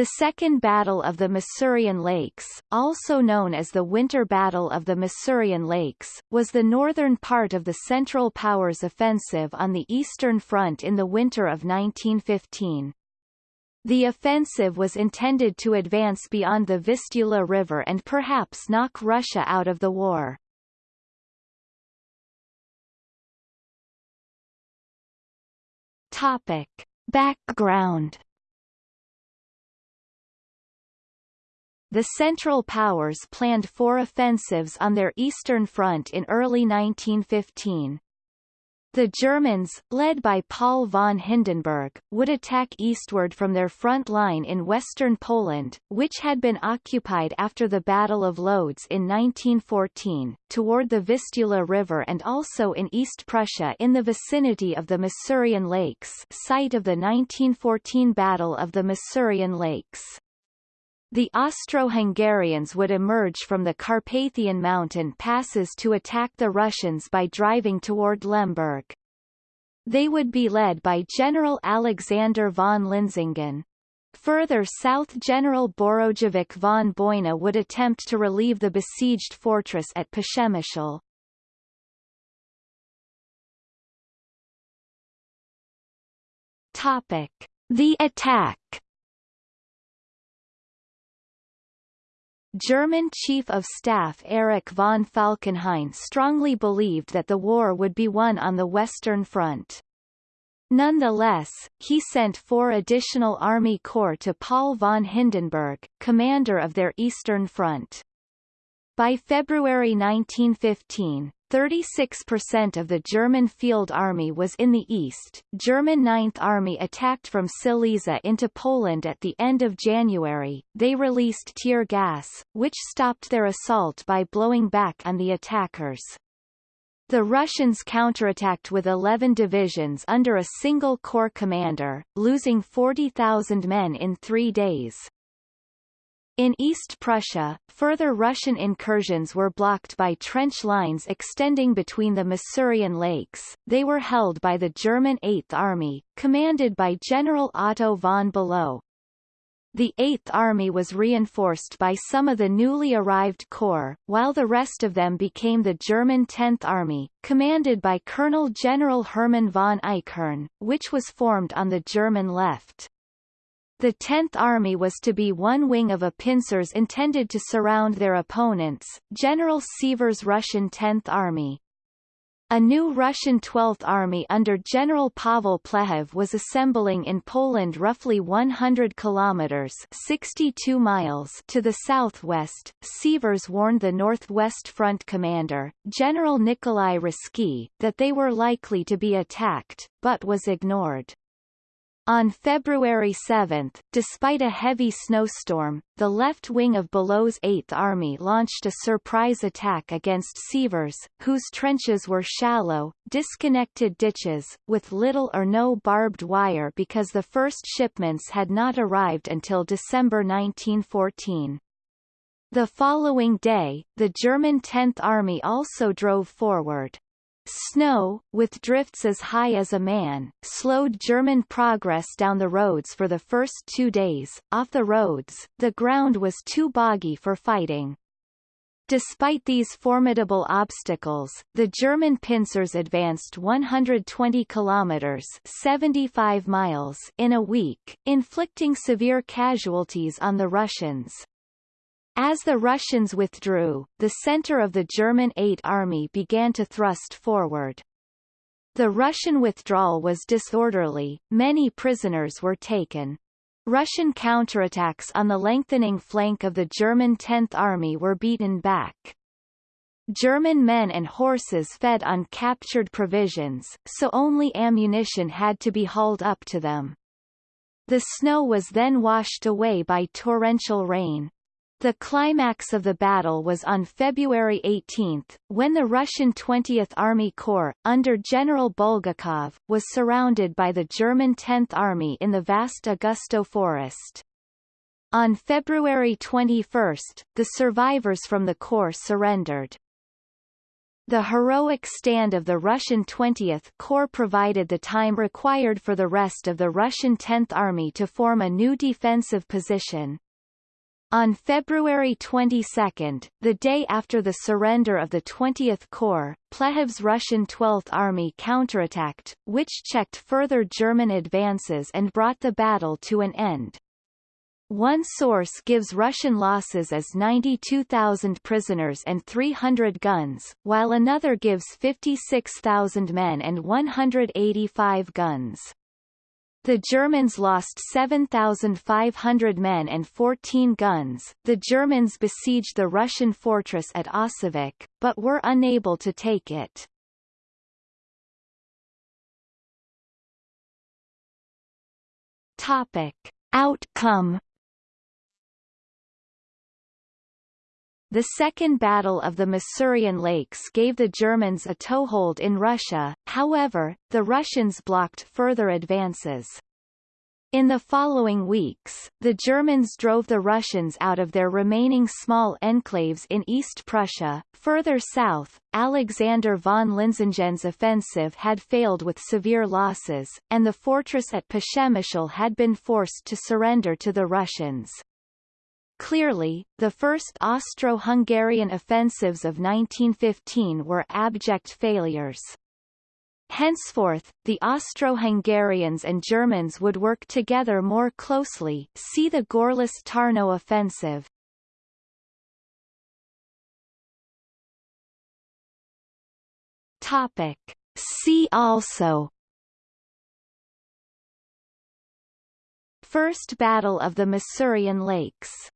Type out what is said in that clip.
The Second Battle of the Masurian Lakes, also known as the Winter Battle of the Masurian Lakes, was the northern part of the Central Powers offensive on the Eastern Front in the winter of 1915. The offensive was intended to advance beyond the Vistula River and perhaps knock Russia out of the war. Topic. Background The Central Powers planned four offensives on their eastern front in early 1915. The Germans, led by Paul von Hindenburg, would attack eastward from their front line in western Poland, which had been occupied after the Battle of Lodz in 1914, toward the Vistula River and also in East Prussia in the vicinity of the Masurian Lakes site of the 1914 Battle of the Masurian Lakes. The Austro-Hungarians would emerge from the Carpathian mountain passes to attack the Russians by driving toward Lemberg. They would be led by General Alexander von Linsingen. Further south General Borodjevic von Boyna would attempt to relieve the besieged fortress at Przemyśl. Topic. The attack German Chief of Staff Erich von Falkenhayn strongly believed that the war would be won on the Western Front. Nonetheless, he sent four additional Army Corps to Paul von Hindenburg, commander of their Eastern Front. By February 1915, 36% of the German Field Army was in the east. German Ninth Army attacked from Silesia into Poland at the end of January. They released tear gas, which stopped their assault by blowing back on the attackers. The Russians counterattacked with 11 divisions under a single corps commander, losing 40,000 men in three days. In East Prussia, further Russian incursions were blocked by trench lines extending between the Masurian lakes. They were held by the German Eighth Army, commanded by General Otto von Below. The Eighth Army was reinforced by some of the newly arrived corps, while the rest of them became the German Tenth Army, commanded by Colonel General Hermann von Eichhorn, which was formed on the German left. The 10th Army was to be one wing of a pincers intended to surround their opponents, General Sievers' Russian 10th Army. A new Russian 12th Army under General Pavel Plehve was assembling in Poland roughly 100 kilometers 62 miles to the southwest. Sievers warned the Northwest Front commander, General Nikolai Ruzsky, that they were likely to be attacked, but was ignored. On February 7, despite a heavy snowstorm, the left wing of Below's Eighth Army launched a surprise attack against Sievers, whose trenches were shallow, disconnected ditches, with little or no barbed wire because the first shipments had not arrived until December 1914. The following day, the German 10th Army also drove forward. Snow, with drifts as high as a man, slowed German progress down the roads for the first two days. Off the roads, the ground was too boggy for fighting. Despite these formidable obstacles, the German pincers advanced 120 kilometers 75 miles in a week, inflicting severe casualties on the Russians. As the Russians withdrew, the center of the German Eighth Army began to thrust forward. The Russian withdrawal was disorderly, many prisoners were taken. Russian counterattacks on the lengthening flank of the German Tenth Army were beaten back. German men and horses fed on captured provisions, so only ammunition had to be hauled up to them. The snow was then washed away by torrential rain. The climax of the battle was on February 18, when the Russian 20th Army Corps, under General Bulgakov, was surrounded by the German 10th Army in the vast Augustów Forest. On February 21, the survivors from the Corps surrendered. The heroic stand of the Russian 20th Corps provided the time required for the rest of the Russian 10th Army to form a new defensive position. On February 22, the day after the surrender of the 20th Corps, Plehve's Russian 12th Army counterattacked, which checked further German advances and brought the battle to an end. One source gives Russian losses as 92,000 prisoners and 300 guns, while another gives 56,000 men and 185 guns. The Germans lost 7,500 men and 14 guns. The Germans besieged the Russian fortress at Osowiec, but were unable to take it. Topic. Outcome The Second Battle of the Masurian Lakes gave the Germans a toehold in Russia, however, the Russians blocked further advances. In the following weeks, the Germans drove the Russians out of their remaining small enclaves in East Prussia. Further south, Alexander von Linsingen's offensive had failed with severe losses, and the fortress at Przemyśl had been forced to surrender to the Russians. Clearly, the first Austro-Hungarian offensives of 1915 were abject failures. Henceforth, the Austro-Hungarians and Germans would work together more closely see the Gorlice-Tarnow offensive. Topic. See also First Battle of the Masurian Lakes